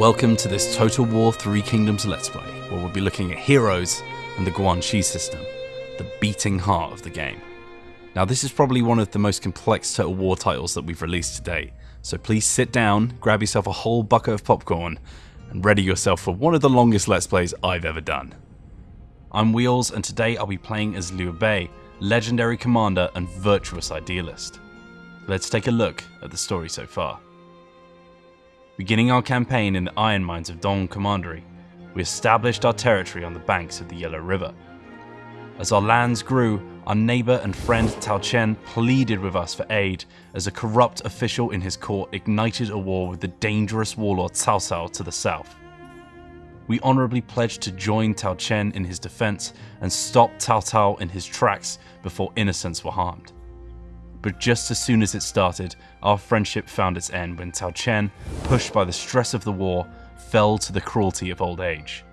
Welcome to this Total War 3 Kingdoms Let's Play, where we'll be looking at heroes and the Guanxi system, the beating heart of the game. Now this is probably one of the most complex Total War titles that we've released to date, so please sit down, grab yourself a whole bucket of popcorn, and ready yourself for one of the longest Let's Plays I've ever done. I'm Wheels and today I'll be playing as Liu Bei, legendary commander and virtuous idealist. Let's take a look at the story so far. Beginning our campaign in the iron mines of Dong Commandery, we established our territory on the banks of the Yellow River. As our lands grew, our neighbour and friend Tao Qian pleaded with us for aid as a corrupt official in his court ignited a war with the dangerous warlord Cao Cao to the south. We honourably pledged to join Tao Qian in his defence and stop Cao Cao in his tracks before innocents were harmed. But just as soon as it started, our friendship found its end when Tao Qian, pushed by the stress of the war, fell to the cruelty of old age.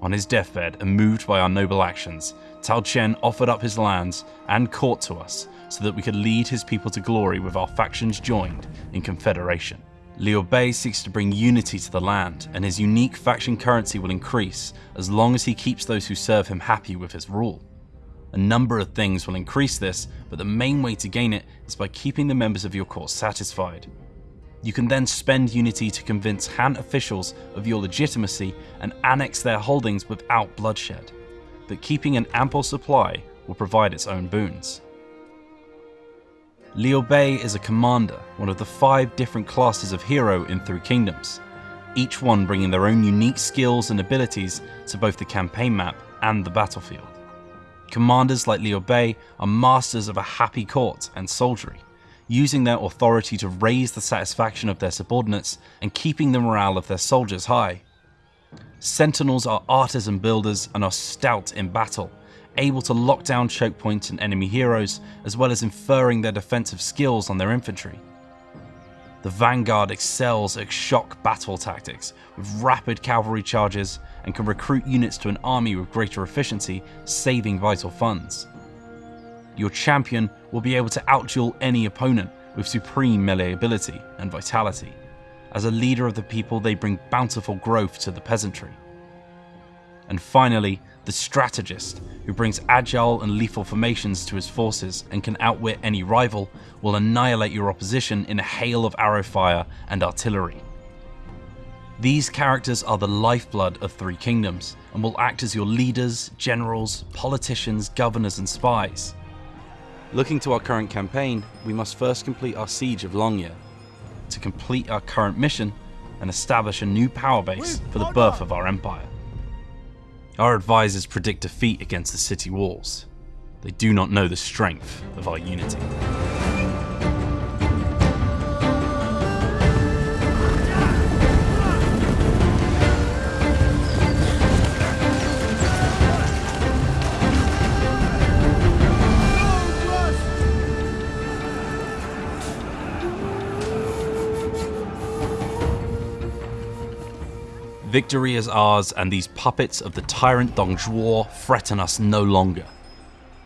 On his deathbed and moved by our noble actions, Tao Qian offered up his lands and court to us so that we could lead his people to glory with our factions joined in confederation. Liu Bei seeks to bring unity to the land, and his unique faction currency will increase as long as he keeps those who serve him happy with his rule. A number of things will increase this, but the main way to gain it is by keeping the members of your court satisfied. You can then spend Unity to convince Han officials of your legitimacy and annex their holdings without bloodshed. But keeping an ample supply will provide its own boons. Liu Bei is a commander, one of the five different classes of hero in Three Kingdoms, each one bringing their own unique skills and abilities to both the campaign map and the battlefield. Commanders like Liu Bei are masters of a happy court and soldiery, using their authority to raise the satisfaction of their subordinates and keeping the morale of their soldiers high. Sentinels are artisan builders and are stout in battle, able to lock down choke points and enemy heroes, as well as inferring their defensive skills on their infantry. The Vanguard excels at shock battle tactics, with rapid cavalry charges and can recruit units to an army with greater efficiency, saving vital funds. Your champion will be able to outduel any opponent with supreme melee ability and vitality. As a leader of the people, they bring bountiful growth to the peasantry. And finally, the strategist, who brings agile and lethal formations to his forces and can outwit any rival, will annihilate your opposition in a hail of arrow fire and artillery. These characters are the lifeblood of Three Kingdoms and will act as your leaders, generals, politicians, governors and spies. Looking to our current campaign, we must first complete our siege of Langye, to complete our current mission and establish a new power base for the birth of our empire. Our advisors predict defeat against the city walls. They do not know the strength of our unity. Victory is ours, and these puppets of the tyrant Dong Zhuo threaten us no longer.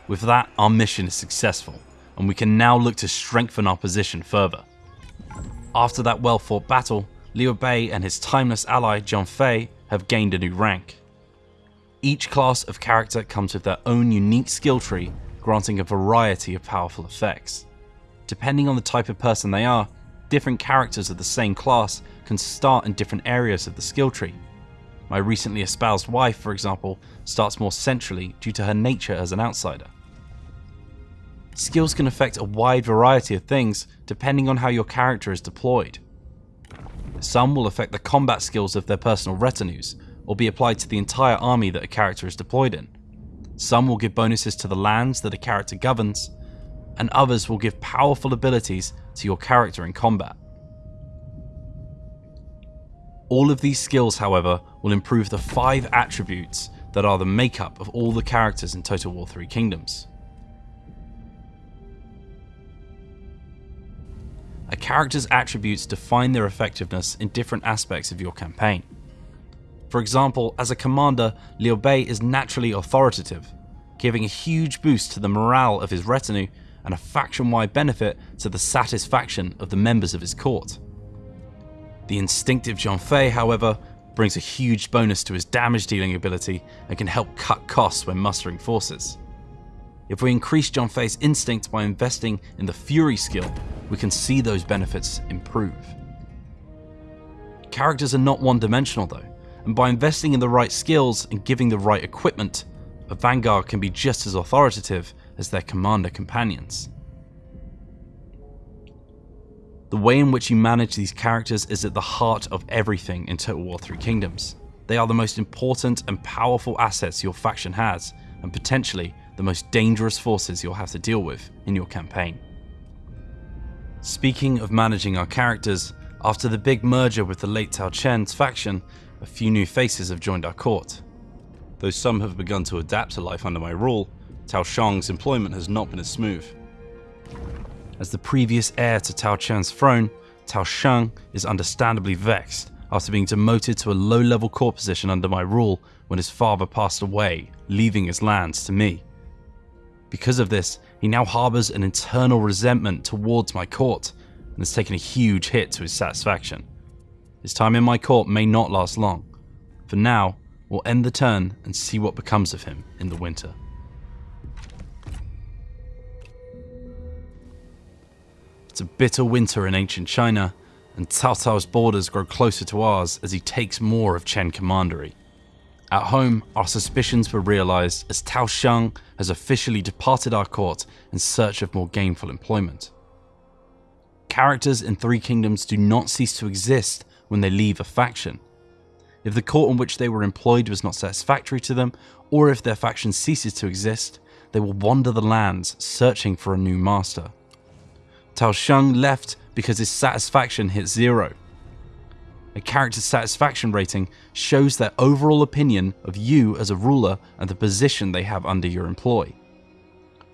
With that, our mission is successful, and we can now look to strengthen our position further. After that well fought battle, Liu Bei and his timeless ally Zhang Fei have gained a new rank. Each class of character comes with their own unique skill tree, granting a variety of powerful effects. Depending on the type of person they are, different characters of the same class can start in different areas of the skill tree. My recently espoused wife, for example, starts more centrally due to her nature as an outsider. Skills can affect a wide variety of things depending on how your character is deployed. Some will affect the combat skills of their personal retinues, or be applied to the entire army that a character is deployed in. Some will give bonuses to the lands that a character governs, and others will give powerful abilities to your character in combat. All of these skills, however, will improve the five attributes that are the makeup of all the characters in Total War 3 Kingdoms. A character's attributes define their effectiveness in different aspects of your campaign. For example, as a commander, Liu Bei is naturally authoritative, giving a huge boost to the morale of his retinue and a faction-wide benefit to the satisfaction of the members of his court. The instinctive Zhang Fei, however, brings a huge bonus to his damage dealing ability and can help cut costs when mustering forces. If we increase Zhang Fei's instinct by investing in the Fury skill, we can see those benefits improve. Characters are not one dimensional though, and by investing in the right skills and giving the right equipment, a Vanguard can be just as authoritative as their commander companions. The way in which you manage these characters is at the heart of everything in Total War 3 Kingdoms. They are the most important and powerful assets your faction has, and potentially the most dangerous forces you'll have to deal with in your campaign. Speaking of managing our characters, after the big merger with the late Tao Qian's faction, a few new faces have joined our court. Though some have begun to adapt to life under my rule, Tao Shang's employment has not been as smooth. As the previous heir to Tao Qian's throne, Tao Shang is understandably vexed after being demoted to a low level court position under my rule when his father passed away, leaving his lands to me. Because of this, he now harbours an internal resentment towards my court and has taken a huge hit to his satisfaction. His time in my court may not last long. For now, we'll end the turn and see what becomes of him in the winter. It's a bitter winter in ancient China, and Cao Cao's borders grow closer to ours as he takes more of Chen Commandery. At home, our suspicions were realised as Tao Shang has officially departed our court in search of more gainful employment. Characters in Three Kingdoms do not cease to exist when they leave a faction. If the court in which they were employed was not satisfactory to them, or if their faction ceases to exist, they will wander the lands searching for a new master. Tao Shang left because his satisfaction hit zero. A character's satisfaction rating shows their overall opinion of you as a ruler and the position they have under your employ.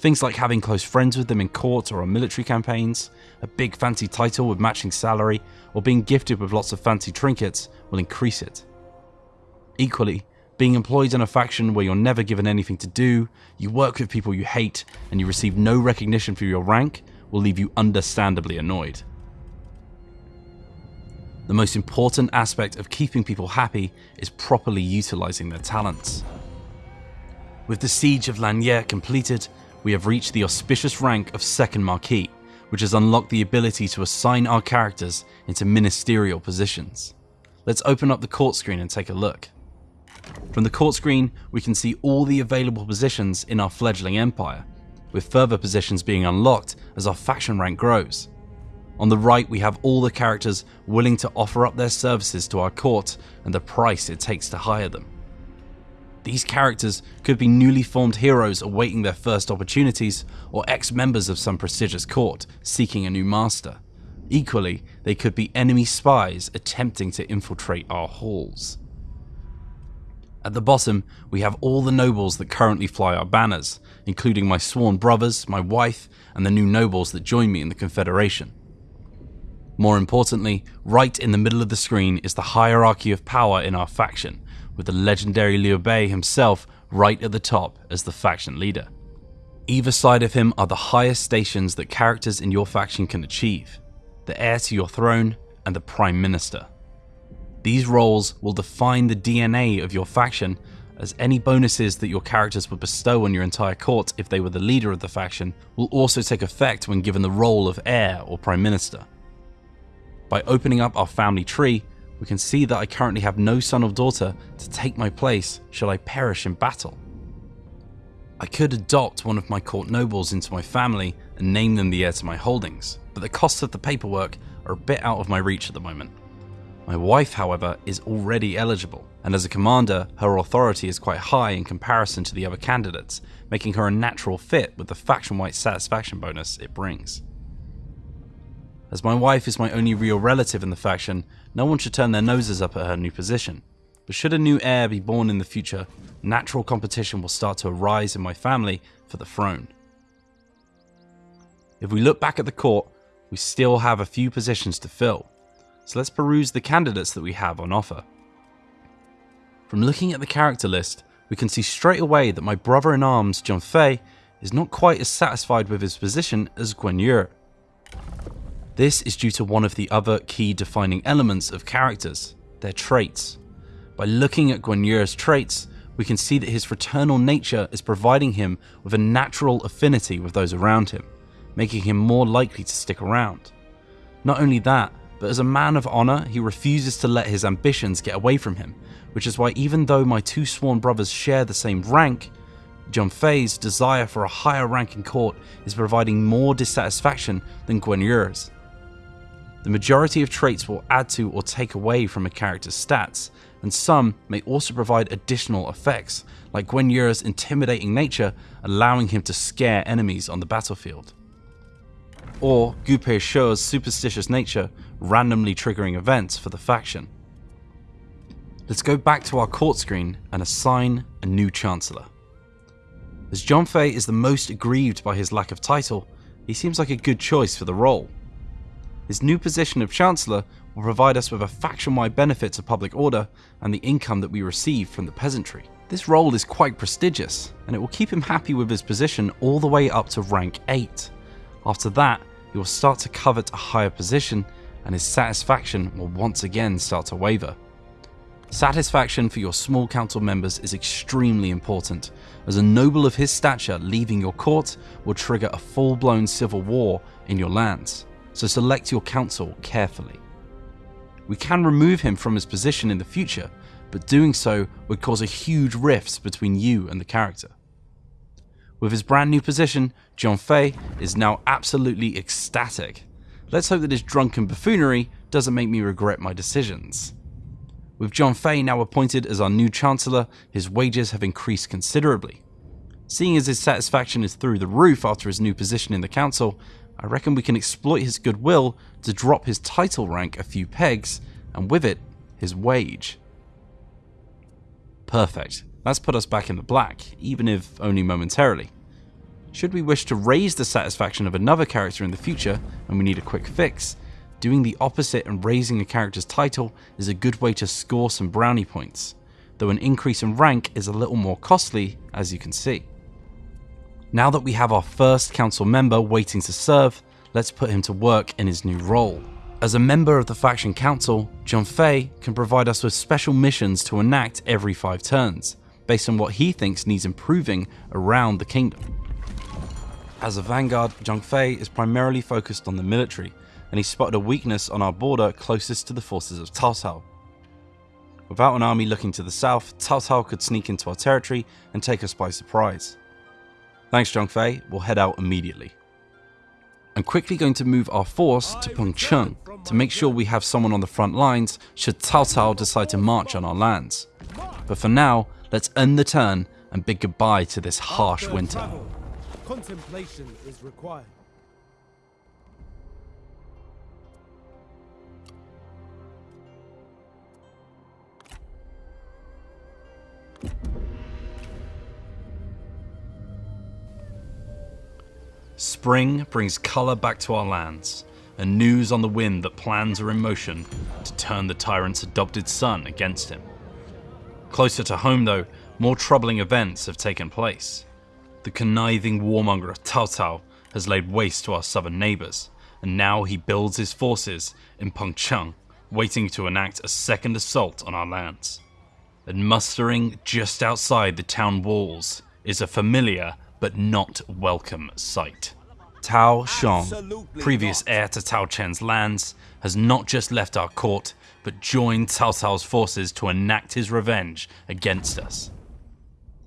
Things like having close friends with them in court or on military campaigns, a big fancy title with matching salary, or being gifted with lots of fancy trinkets will increase it. Equally, being employed in a faction where you're never given anything to do, you work with people you hate, and you receive no recognition for your rank will leave you understandably annoyed. The most important aspect of keeping people happy is properly utilising their talents. With the siege of Langye completed, we have reached the auspicious rank of Second Marquis, which has unlocked the ability to assign our characters into ministerial positions. Let's open up the court screen and take a look. From the court screen, we can see all the available positions in our fledgling empire, with further positions being unlocked as our faction rank grows. On the right, we have all the characters willing to offer up their services to our court and the price it takes to hire them. These characters could be newly formed heroes awaiting their first opportunities, or ex members of some prestigious court seeking a new master. Equally, they could be enemy spies attempting to infiltrate our halls. At the bottom, we have all the nobles that currently fly our banners, including my sworn brothers, my wife, and the new nobles that join me in the Confederation. More importantly, right in the middle of the screen is the hierarchy of power in our faction, with the legendary Liu Bei himself right at the top as the faction leader. Either side of him are the highest stations that characters in your faction can achieve the heir to your throne and the Prime Minister. These roles will define the DNA of your faction, as any bonuses that your characters would bestow on your entire court if they were the leader of the faction will also take effect when given the role of heir or Prime Minister. By opening up our family tree, we can see that I currently have no son or daughter to take my place should I perish in battle. I could adopt one of my court nobles into my family and name them the heir to my holdings, but the costs of the paperwork are a bit out of my reach at the moment. My wife, however, is already eligible, and as a commander, her authority is quite high in comparison to the other candidates, making her a natural fit with the faction wide satisfaction bonus it brings. As my wife is my only real relative in the faction, no one should turn their noses up at her new position. But should a new heir be born in the future, natural competition will start to arise in my family for the throne. If we look back at the court, we still have a few positions to fill, so let's peruse the candidates that we have on offer. From looking at the character list, we can see straight away that my brother in arms, Zhang Fei, is not quite as satisfied with his position as Guan. This is due to one of the other key defining elements of characters, their traits. By looking at Guan Yu's traits, we can see that his fraternal nature is providing him with a natural affinity with those around him, making him more likely to stick around. Not only that, but as a man of honour, he refuses to let his ambitions get away from him, which is why even though my two sworn brothers share the same rank, Zhang Fei's desire for a higher rank in court is providing more dissatisfaction than Guan Yu's. The majority of traits will add to or take away from a character's stats, and some may also provide additional effects, like Guan Yu's intimidating nature allowing him to scare enemies on the battlefield. Or Gu Peishe's superstitious nature randomly triggering events for the faction. Let's go back to our court screen and assign a new Chancellor. As Zhang Fei is the most aggrieved by his lack of title, he seems like a good choice for the role. His new position of Chancellor will provide us with a faction-wide benefit to public order and the income that we receive from the peasantry. This role is quite prestigious, and it will keep him happy with his position all the way up to rank 8. After that, he will start to covet a higher position, and his satisfaction will once again start to waver. Satisfaction for your small council members is extremely important, as a noble of his stature leaving your court will trigger a full-blown civil war in your lands, so select your council carefully. We can remove him from his position in the future, but doing so would cause a huge rift between you and the character. With his brand new position, Zhang Fei is now absolutely ecstatic. Let's hope that his drunken buffoonery doesn't make me regret my decisions. With Zhang Fei now appointed as our new Chancellor, his wages have increased considerably. Seeing as his satisfaction is through the roof after his new position in the council, I reckon we can exploit his goodwill to drop his title rank a few pegs, and with it, his wage. Perfect. That's put us back in the black, even if only momentarily. Should we wish to raise the satisfaction of another character in the future, and we need a quick fix, doing the opposite and raising a character's title is a good way to score some brownie points, though an increase in rank is a little more costly, as you can see. Now that we have our first council member waiting to serve, let's put him to work in his new role. As a member of the faction council, Zhang Fei can provide us with special missions to enact every 5 turns, based on what he thinks needs improving around the kingdom. As a vanguard, Zhang Fei is primarily focused on the military, and he spotted a weakness on our border closest to the forces of Cao Cao. Without an army looking to the south, Cao Cao could sneak into our territory and take us by surprise. Thanks Zhang Fei, we'll head out immediately. I'm quickly going to move our force to Pengcheng to make sure we have someone on the front lines should Cao Cao decide to march on our lands. But for now, let's end the turn and bid goodbye to this harsh winter. Contemplation is required. Spring brings colour back to our lands, and news on the wind that plans are in motion to turn the tyrant's adopted son against him. Closer to home though, more troubling events have taken place. The conniving warmonger of Cao Cao has laid waste to our southern neighbours, and now he builds his forces in Pengcheng, waiting to enact a second assault on our lands. And mustering just outside the town walls is a familiar but not welcome sight. Tao Shang, previous heir to Tao Qian's lands, has not just left our court, but joined Cao Cao's forces to enact his revenge against us.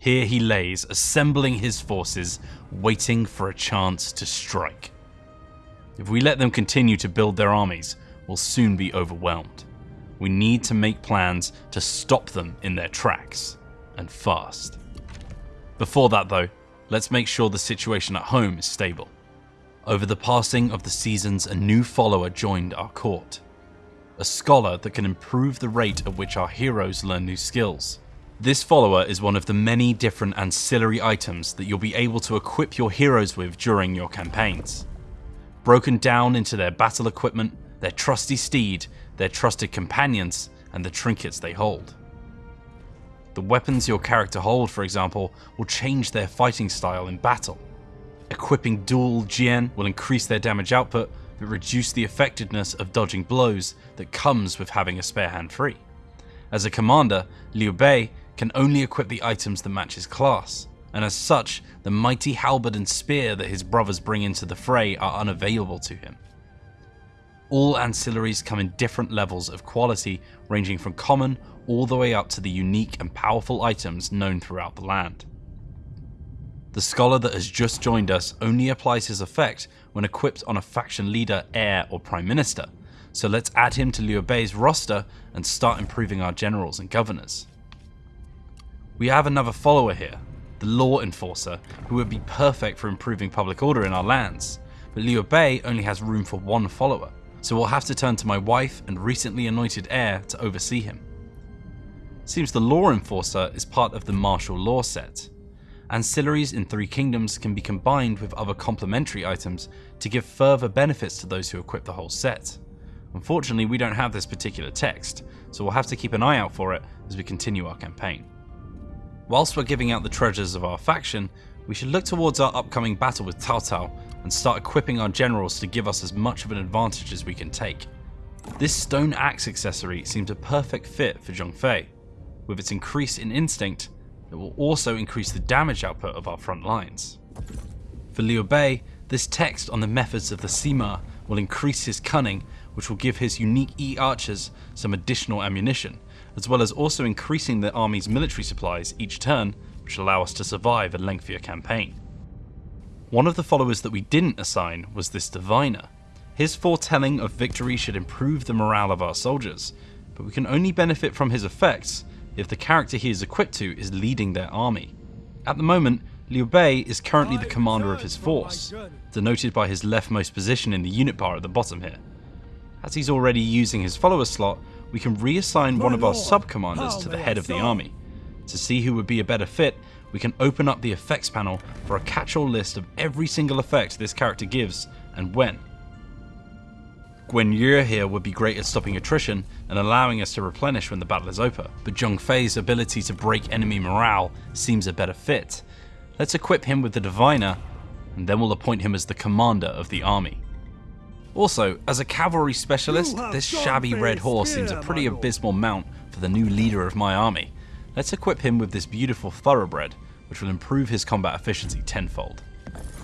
Here he lays, assembling his forces, waiting for a chance to strike. If we let them continue to build their armies, we'll soon be overwhelmed. We need to make plans to stop them in their tracks, and fast. Before that though, let's make sure the situation at home is stable. Over the passing of the seasons, a new follower joined our court. A scholar that can improve the rate at which our heroes learn new skills. This follower is one of the many different ancillary items that you'll be able to equip your heroes with during your campaigns. Broken down into their battle equipment, their trusty steed, their trusted companions, and the trinkets they hold. The weapons your character hold, for example, will change their fighting style in battle. Equipping dual Jian will increase their damage output, but reduce the effectiveness of dodging blows that comes with having a spare hand free. As a commander, Liu Bei can only equip the items that match his class, and as such, the mighty halberd and spear that his brothers bring into the fray are unavailable to him. All ancillaries come in different levels of quality, ranging from common all the way up to the unique and powerful items known throughout the land. The scholar that has just joined us only applies his effect when equipped on a faction leader, heir, or prime minister, so let's add him to Liu Bei's roster and start improving our generals and governors. We have another follower here, the Law Enforcer, who would be perfect for improving public order in our lands, but Liu Bei only has room for one follower, so we'll have to turn to my wife and recently anointed heir to oversee him. Seems the Law Enforcer is part of the martial law set. Ancillaries in Three Kingdoms can be combined with other complementary items to give further benefits to those who equip the whole set. Unfortunately, we don't have this particular text, so we'll have to keep an eye out for it as we continue our campaign. Whilst we're giving out the treasures of our faction, we should look towards our upcoming battle with Cao Cao and start equipping our generals to give us as much of an advantage as we can take. This stone axe accessory seems a perfect fit for Zhang Fei. With its increase in instinct, it will also increase the damage output of our front lines. For Liu Bei, this text on the methods of the Sima will increase his cunning which will give his unique E-archers some additional ammunition, as well as also increasing the army's military supplies each turn, which allow us to survive a lengthier campaign. One of the followers that we didn't assign was this Diviner. His foretelling of victory should improve the morale of our soldiers, but we can only benefit from his effects if the character he is equipped to is leading their army. At the moment, Liu Bei is currently the commander of his force, denoted by his leftmost position in the unit bar at the bottom here. As he's already using his follower slot, we can reassign one of our sub-commanders to the head of the army. To see who would be a better fit, we can open up the effects panel for a catch-all list of every single effect this character gives and when. Guan Yu here would be great at stopping attrition and allowing us to replenish when the battle is over, but Zhang Fei's ability to break enemy morale seems a better fit. Let's equip him with the Diviner, and then we'll appoint him as the commander of the army. Also, as a cavalry specialist, this shabby red horse seems a pretty abysmal mount for the new leader of my army. Let's equip him with this beautiful thoroughbred, which will improve his combat efficiency tenfold.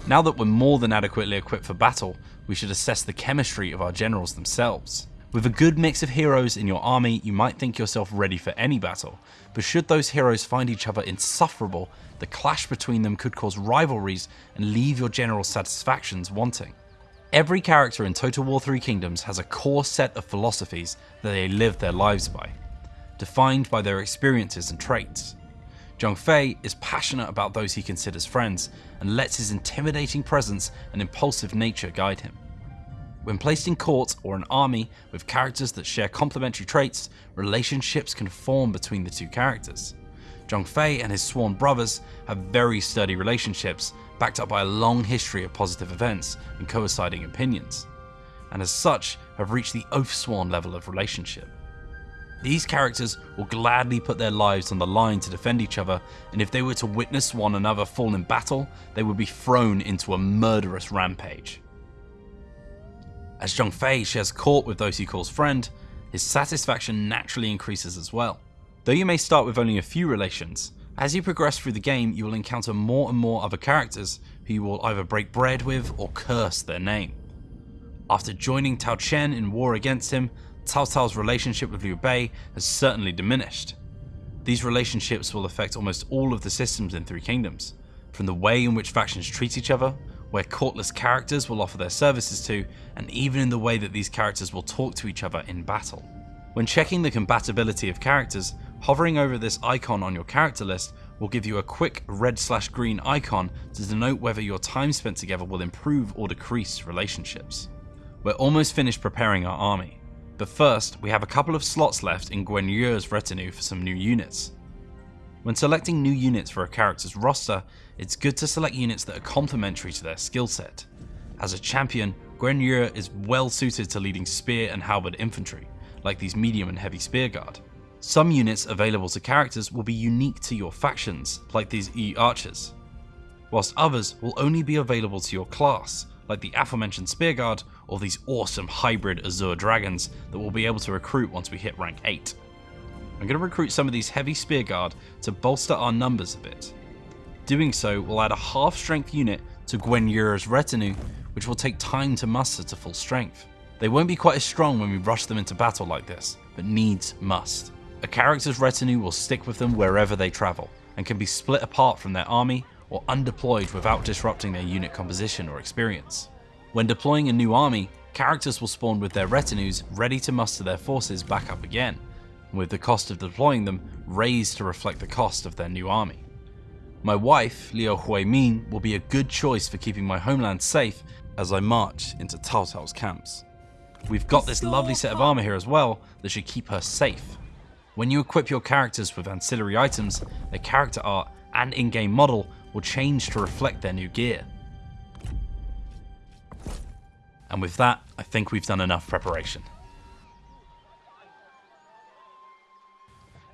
Now that we're more than adequately equipped for battle, we should assess the chemistry of our generals themselves. With a good mix of heroes in your army, you might think yourself ready for any battle, but should those heroes find each other insufferable, the clash between them could cause rivalries and leave your general's satisfactions wanting. Every character in Total War 3 Kingdoms has a core set of philosophies that they live their lives by, defined by their experiences and traits. Zhang Fei is passionate about those he considers friends and lets his intimidating presence and impulsive nature guide him. When placed in court or an army with characters that share complementary traits, relationships can form between the two characters. Zhang Fei and his sworn brothers have very sturdy relationships backed up by a long history of positive events and coinciding opinions, and as such have reached the oath-sworn level of relationship. These characters will gladly put their lives on the line to defend each other, and if they were to witness one another fall in battle, they would be thrown into a murderous rampage. As Zhang Fei shares court with those he calls friend, his satisfaction naturally increases as well. Though you may start with only a few relations, as you progress through the game, you will encounter more and more other characters who you will either break bread with or curse their name. After joining Tao Qian in war against him, Cao Cao's relationship with Liu Bei has certainly diminished. These relationships will affect almost all of the systems in Three Kingdoms, from the way in which factions treat each other, where courtless characters will offer their services to, and even in the way that these characters will talk to each other in battle. When checking the compatibility of characters, hovering over this icon on your character list will give you a quick red slash green icon to denote whether your time spent together will improve or decrease relationships. We're almost finished preparing our army, but first we have a couple of slots left in Guan Yu's retinue for some new units. When selecting new units for a character's roster, it's good to select units that are complementary to their skill set. As a champion, Yu is well suited to leading spear and halberd infantry, like these medium and heavy spear guard. Some units available to characters will be unique to your factions, like these E-archers, whilst others will only be available to your class, like the aforementioned spear guard or these awesome hybrid Azure dragons that we'll be able to recruit once we hit rank 8. I'm going to recruit some of these heavy spear guard to bolster our numbers a bit. Doing so will add a half strength unit to Guan Yu's retinue, which will take time to muster to full strength. They won't be quite as strong when we rush them into battle like this, but needs must. A character's retinue will stick with them wherever they travel, and can be split apart from their army or undeployed without disrupting their unit composition or experience. When deploying a new army, characters will spawn with their retinues ready to muster their forces back up again, with the cost of deploying them raised to reflect the cost of their new army. My wife, Liu Huimin, will be a good choice for keeping my homeland safe as I march into Cao Cao's camps. We've got this lovely set of armor here as well that should keep her safe. When you equip your characters with ancillary items, their character art and in-game model will change to reflect their new gear. And with that, I think we've done enough preparation.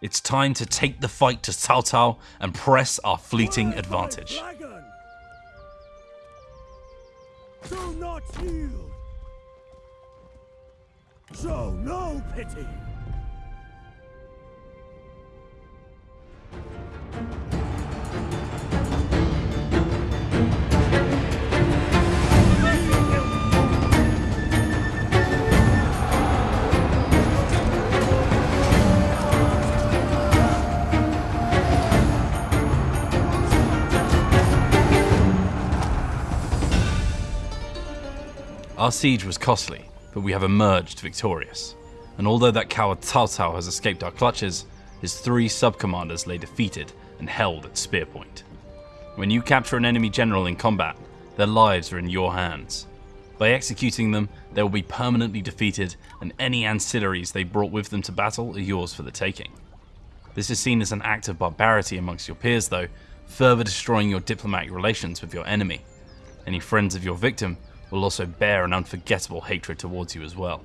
It's time to take the fight to Cao Cao and press our fleeting advantage. Do not yield. Show no pity. Our siege was costly, but we have emerged victorious. And although that coward Cao Cao has escaped our clutches, his three sub-commanders lay defeated and held at spear point. When you capture an enemy general in combat, their lives are in your hands. By executing them, they will be permanently defeated and any ancillaries they brought with them to battle are yours for the taking. This is seen as an act of barbarity amongst your peers though, further destroying your diplomatic relations with your enemy. Any friends of your victim will also bear an unforgettable hatred towards you as well,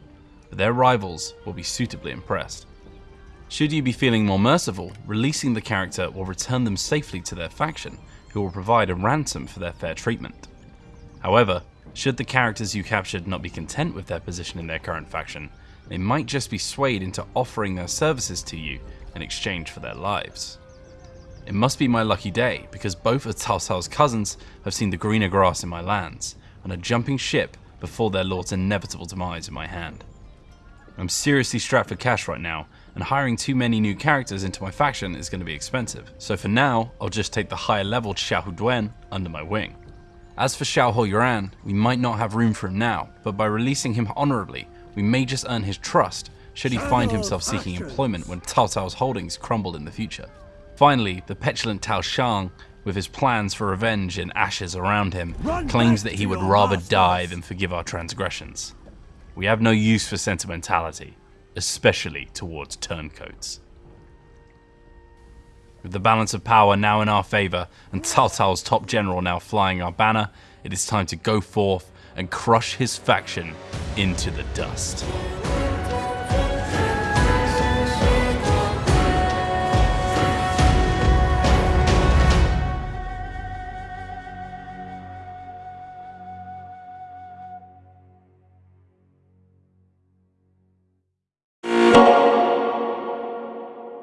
but their rivals will be suitably impressed. Should you be feeling more merciful, releasing the character will return them safely to their faction, who will provide a ransom for their fair treatment. However, should the characters you captured not be content with their position in their current faction, they might just be swayed into offering their services to you in exchange for their lives. It must be my lucky day, because both of Cao cousins have seen the greener grass in my lands, and are jumping ship before their lord's inevitable demise in my hand. I'm seriously strapped for cash right now, and hiring too many new characters into my faction is going to be expensive, so for now, I'll just take the higher level Xiahou Dun under my wing. As for Xiahou Yuan, we might not have room for him now, but by releasing him honorably, we may just earn his trust should he find himself seeking employment when Cao Cao's holdings crumble in the future. Finally, the petulant Tao Shang with his plans for revenge in ashes around him, claims that he would rather die than forgive our transgressions. We have no use for sentimentality, especially towards turncoats. With the balance of power now in our favour and Cao's top general now flying our banner, it is time to go forth and crush his faction into the dust.